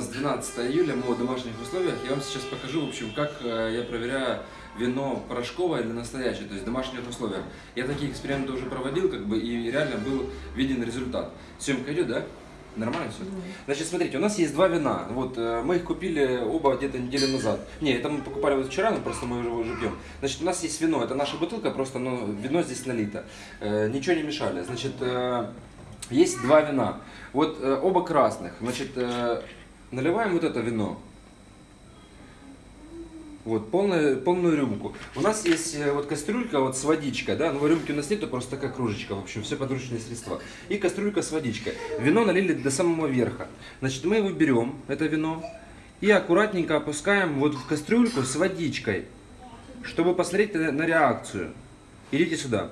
нас 12 июля, мы в домашних условиях. Я вам сейчас покажу, в общем, как э, я проверяю вино порошковое или настоящее, то есть в домашних условиях. Я такие эксперименты уже проводил, как бы, и реально был виден результат. Съемка идет, да? Нормально все? Значит, смотрите, у нас есть два вина. Вот э, мы их купили оба где-то неделю назад. Не, это мы покупали вот вчера, но просто мы уже, уже пьем. Значит, у нас есть вино, это наша бутылка, просто ну, вино здесь налито. Э, ничего не мешали. Значит, э, есть два вина. Вот э, оба красных. Значит, э, наливаем вот это вино. Вот, полную, полную рюмку. У нас есть э, вот кастрюлька вот с водичкой, да, но рюмки у нас нету, просто такая кружечка, в общем, все подручные средства. И кастрюлька с водичкой. Вино налили до самого верха. Значит, мы его берем, это вино, и аккуратненько опускаем вот в кастрюльку с водичкой, чтобы посмотреть на реакцию. Идите сюда.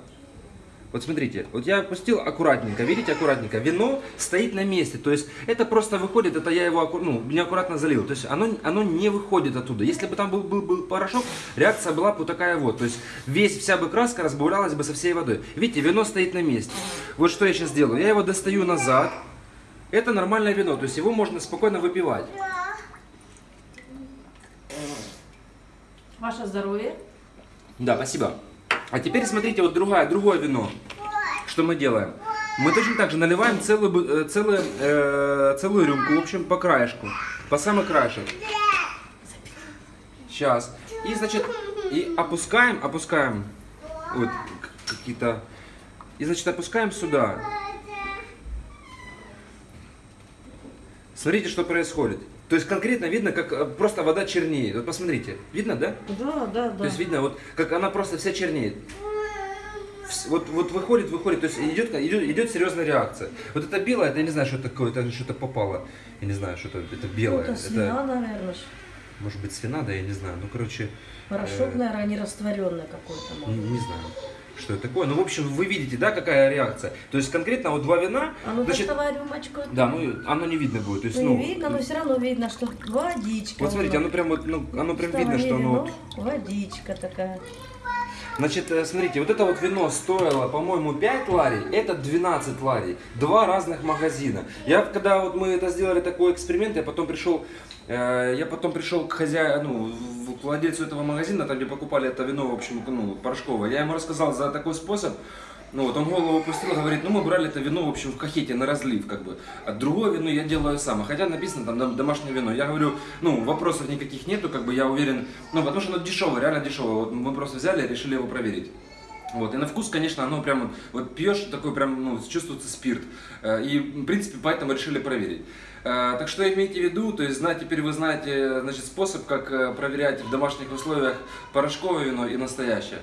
Вот смотрите, вот я опустил аккуратненько, видите, аккуратненько. Вино стоит на месте, то есть это просто выходит, это я его ну, неаккуратно залил. То есть оно, оно не выходит оттуда. Если бы там был, был, был порошок, реакция была бы такая вот. То есть весь, вся бы краска разбавлялась бы со всей водой. Видите, вино стоит на месте. Вот что я сейчас делаю. Я его достаю назад. Это нормальное вино, то есть его можно спокойно выпивать. Ваше здоровье. Да, спасибо. А теперь смотрите, вот другое, другое вино. Что мы делаем? Мы точно так же наливаем целую, э, целую, э, целую рюмку, в общем, по краешку. По самый краешек. Сейчас. И, значит, и опускаем, опускаем. Вот какие-то... И, значит, опускаем сюда. Смотрите, что происходит. То есть конкретно видно, как э, просто вода чернеет. Вот посмотрите. Видно, да? Да, да, То да. есть видно, вот как она просто вся чернеет. Вот, вот выходит, выходит, то есть идет, идет, идет серьезная реакция. Вот это белое, это я не знаю, что такое, это что-то попало. Я не знаю, что это, это белое. Это свина, наверное. ж. может быть свина, да, я не знаю. Ну, короче, Порошок, Э. наверное, не растворенный какой-то. не, не знаю, что это такое. Ну, в общем, вы видите, да, какая реакция. То есть конкретно вот два вина, А ну значит, доставай рюмочку. да, ну, оно не видно будет. То есть, Ну, ну, не видно, но все равно видно, что водичка. вот смотрите, оно прям вот, ну, оно прям Доставай видно, что оно... вино, Водичка такая. Значит, э, смотрите, вот это вот вино стоило, по-моему, 5 ларей, это 12 ларей. Два разных магазина. Я, когда вот мы это сделали, такой эксперимент, я потом пришел, э, я потом пришел к хозяину, ну, владельцу этого магазина, там, где покупали это вино, в общем, ну, порошковое. Я ему рассказал за такой способ, ну вот он голову опустил, говорит, ну мы брали это вино, в общем, в кахете на разлив, как бы. А другое вино я делаю сам. Хотя написано там дом- домашнее вино. Я говорю, ну вопросов никаких нету, как бы я уверен, ну потому что оно дешевое, реально дешевое. Вот мы просто взяли решили его проверить. Вот, и на вкус, конечно, оно прям, вот, вот пьешь, такой прям, ну, чувствуется спирт. Э, И, в принципе, поэтому решили проверить. Э, Так что имейте в виду, то есть, знать, теперь вы знаете, значит, способ, как э, проверять в домашних условиях порошковое вино и настоящее.